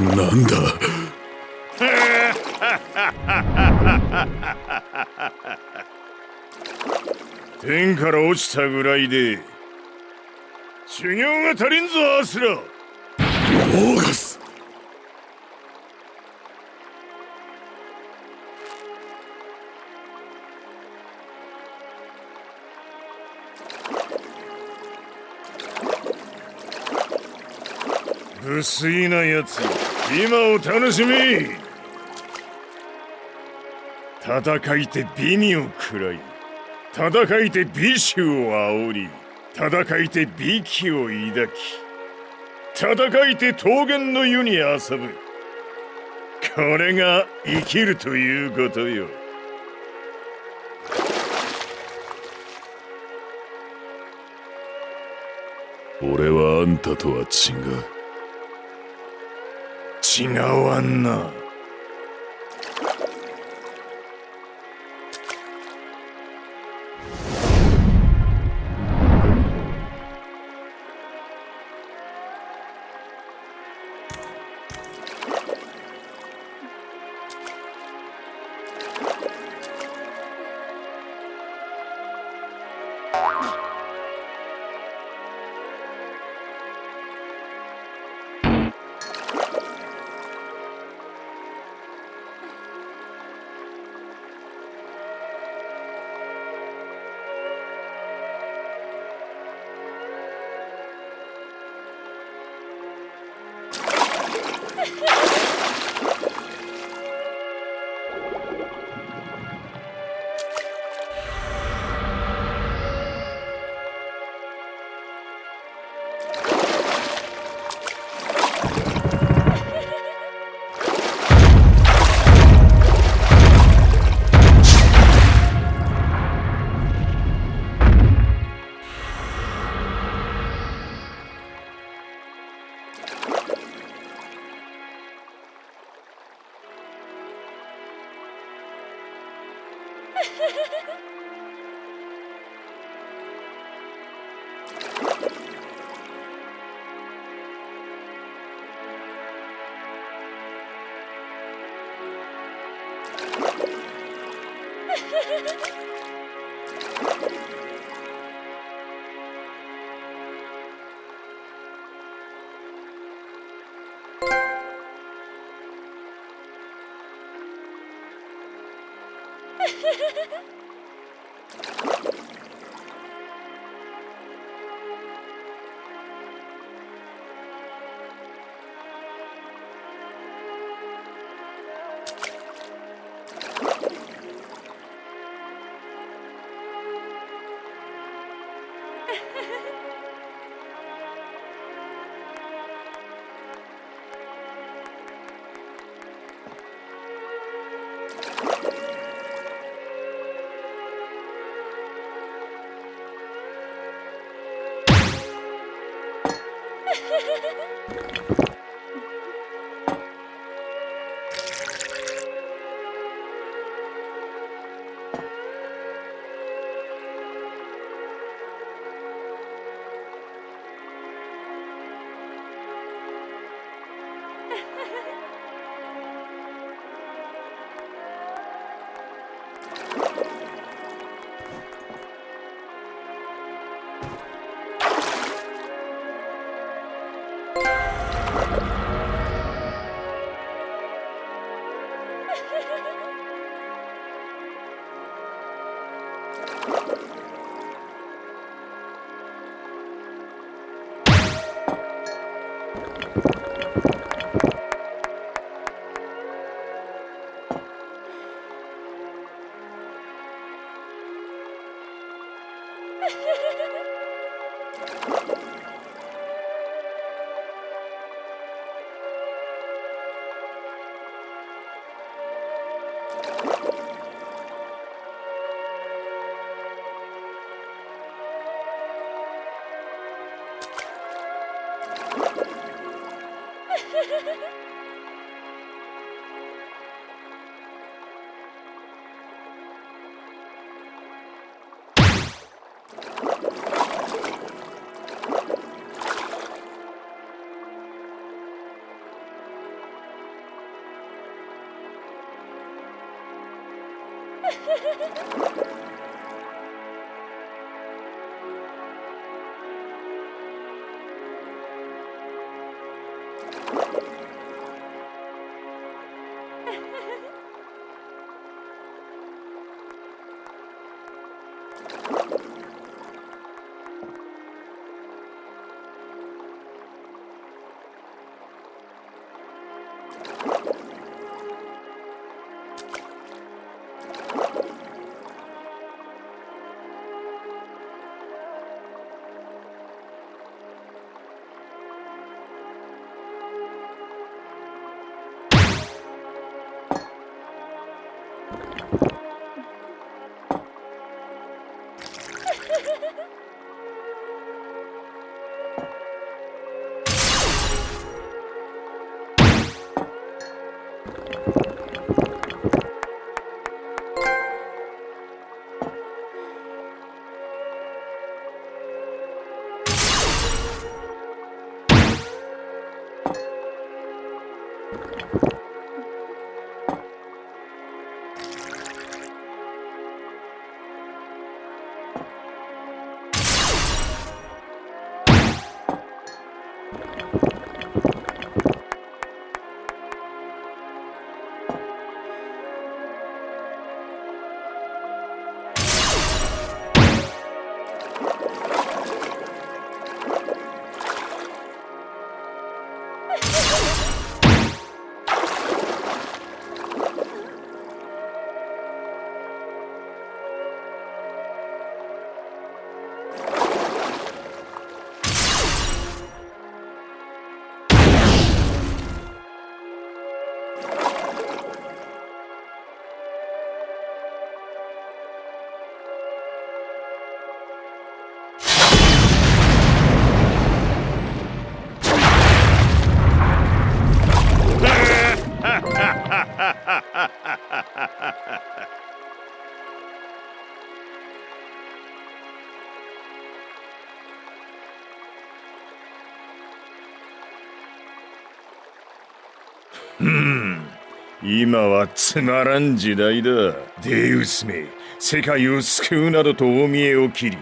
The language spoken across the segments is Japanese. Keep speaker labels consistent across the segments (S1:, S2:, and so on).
S1: なんだ？
S2: 天から落ちたぐらいで修行が足りんぞアスラ。
S1: オーガス。
S2: 不粋なやつ今を楽しみ。戦いて美味を食らい。戦いて美酒を煽り。戦いて美気を抱き。戦いて桃源の湯に遊ぶ。これが生きるということよ。
S1: 俺はあんたとは違う。
S2: 違わんな。Ha ha ha! Ha ha ha! you 今はつまらん時代だ。デウスめ世界を救うなどと大見栄を切り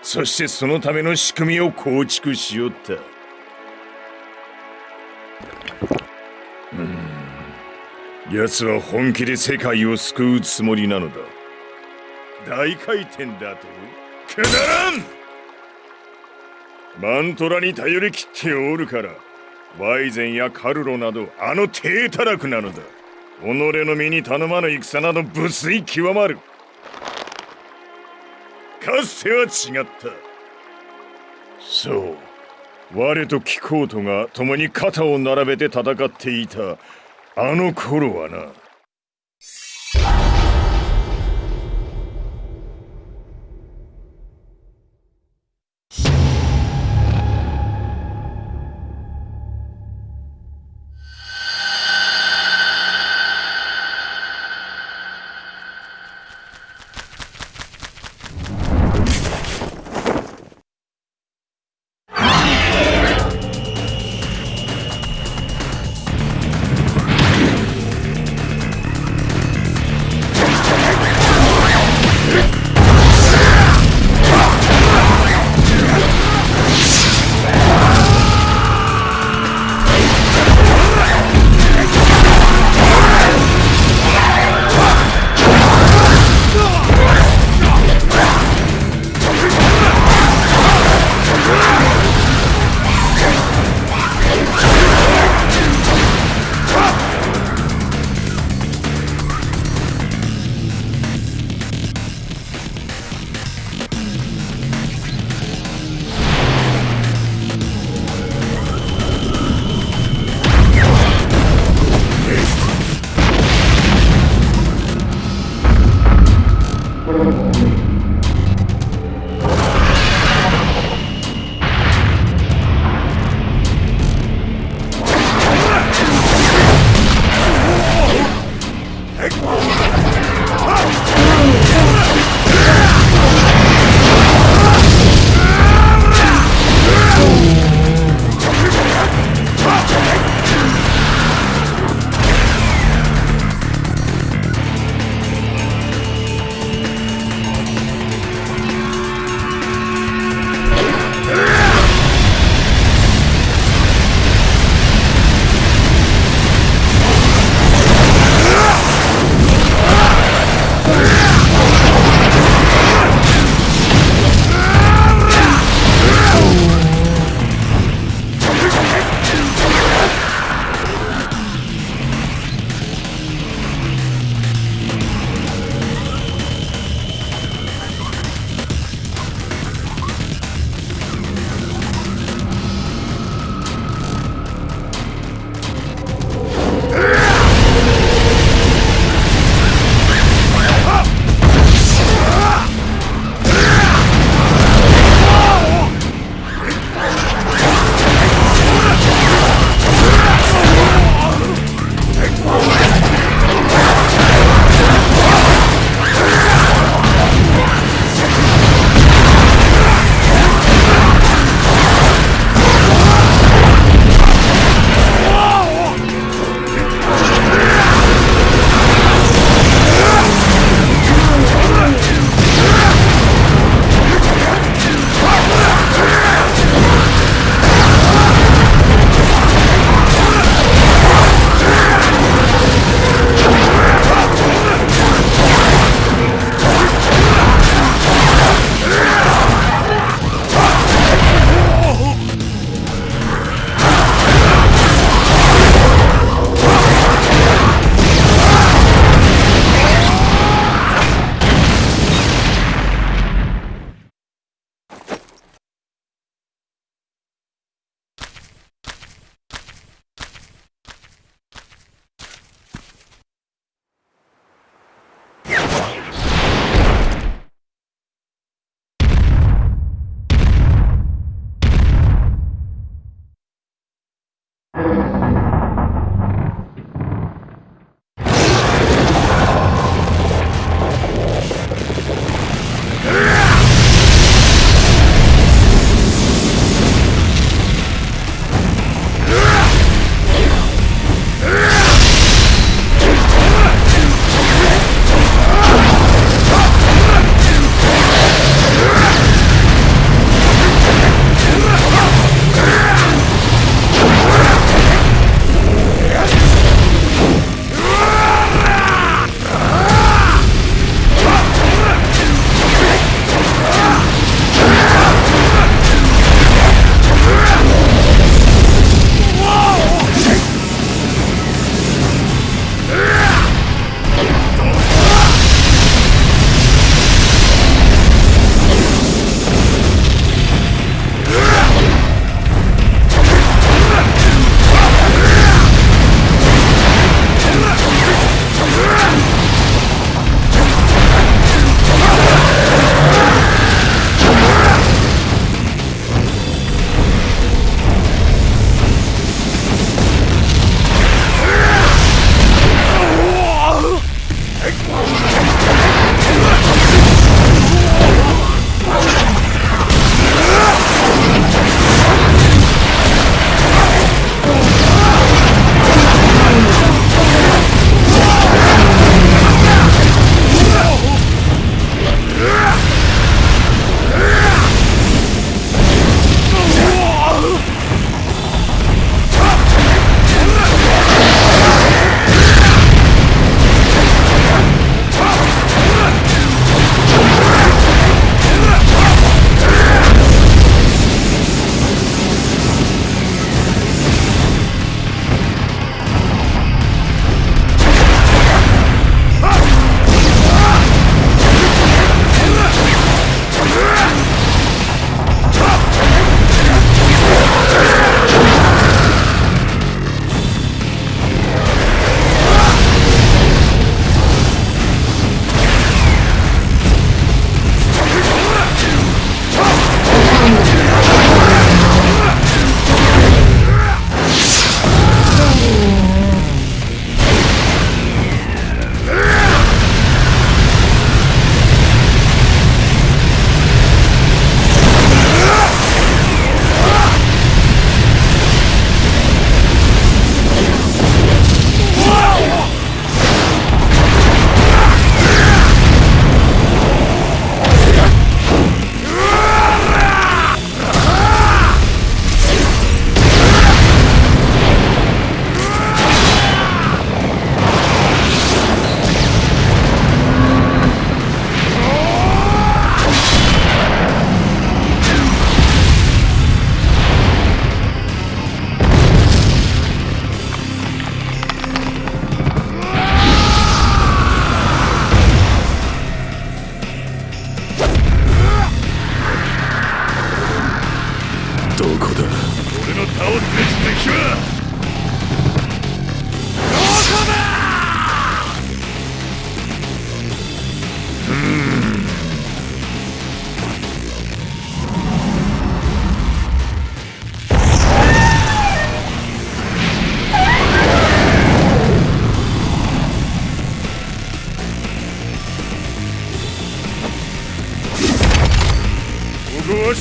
S2: そしてそのための仕組みを構築しよった。うん。奴は本気で世界を救うつもりなのだ。大回転だと？くだらん！マントラに頼り切っておるからワイゼンやカルロなどあの低たらくなのだ。己の身に頼まぬ戦など無粋極まる。かつては違った。そう。我と貴公とが共に肩を並べて戦っていた。あの頃はな。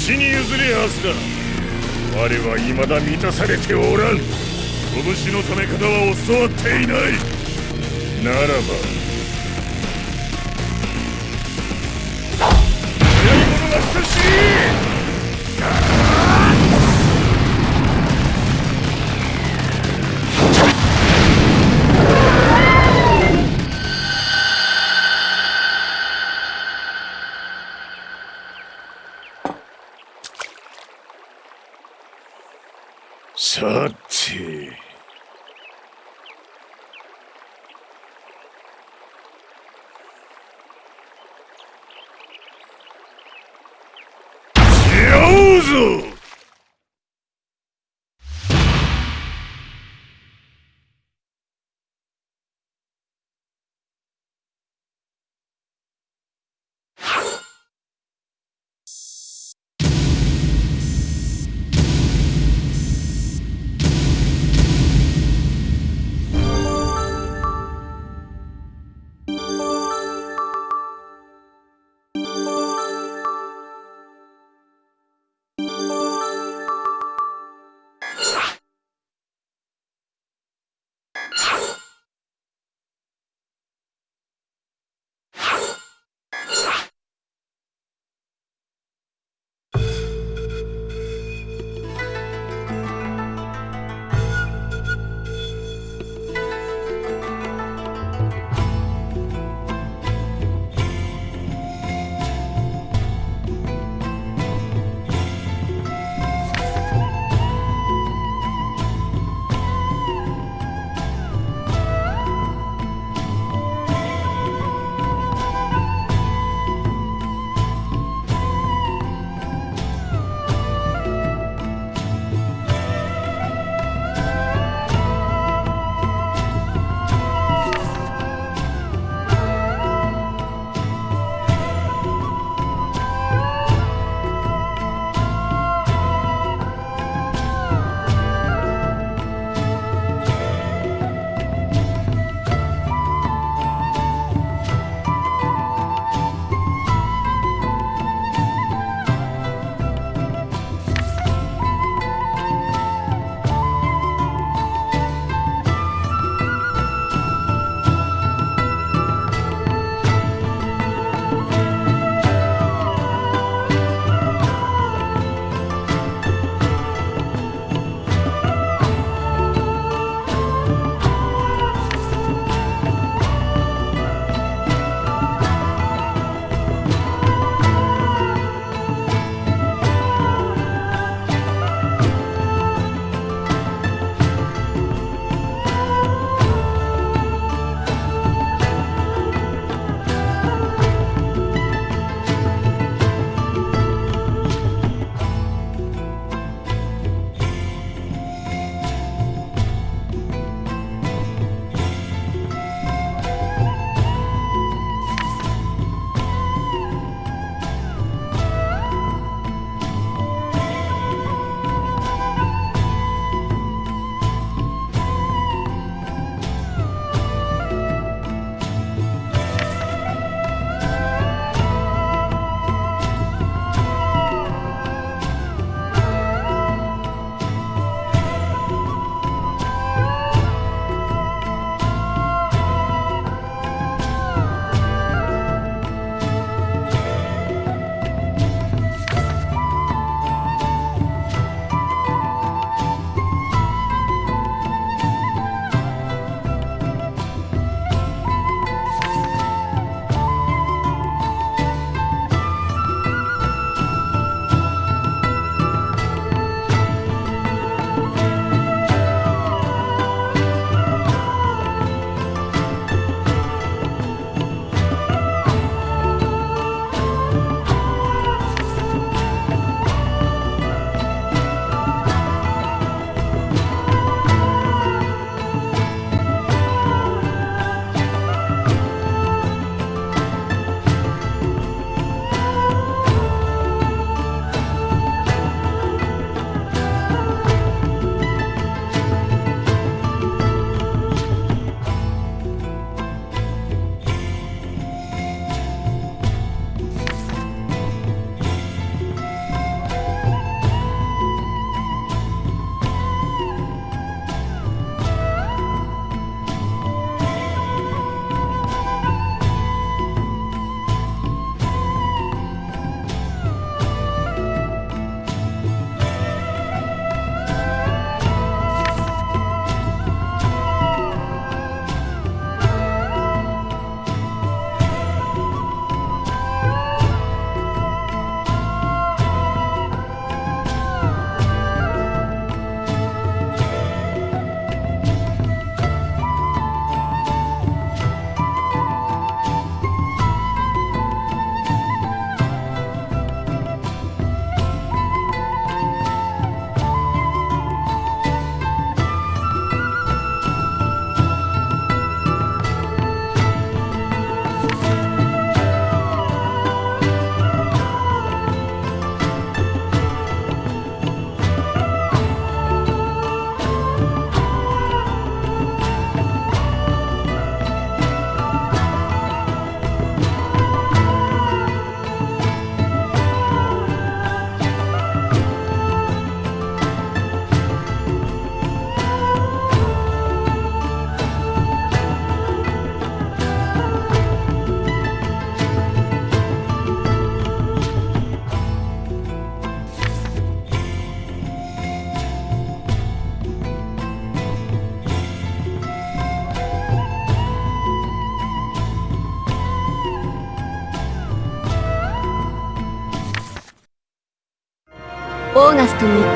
S2: 死に譲れはずだ。我は未だ満たされておらん。拳のため方は教わっていない。ならば。早い者が久しいさて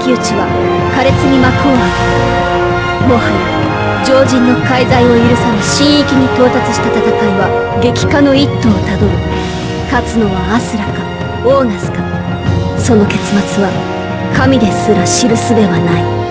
S3: ガスとの一騎打ちは苛烈に幕を開けもはや常人の介在を許さぬ神域に到達した戦いは激化の一途をたどる。勝つのはアスラかオーガスか。その結末は神ですら知るすべはない。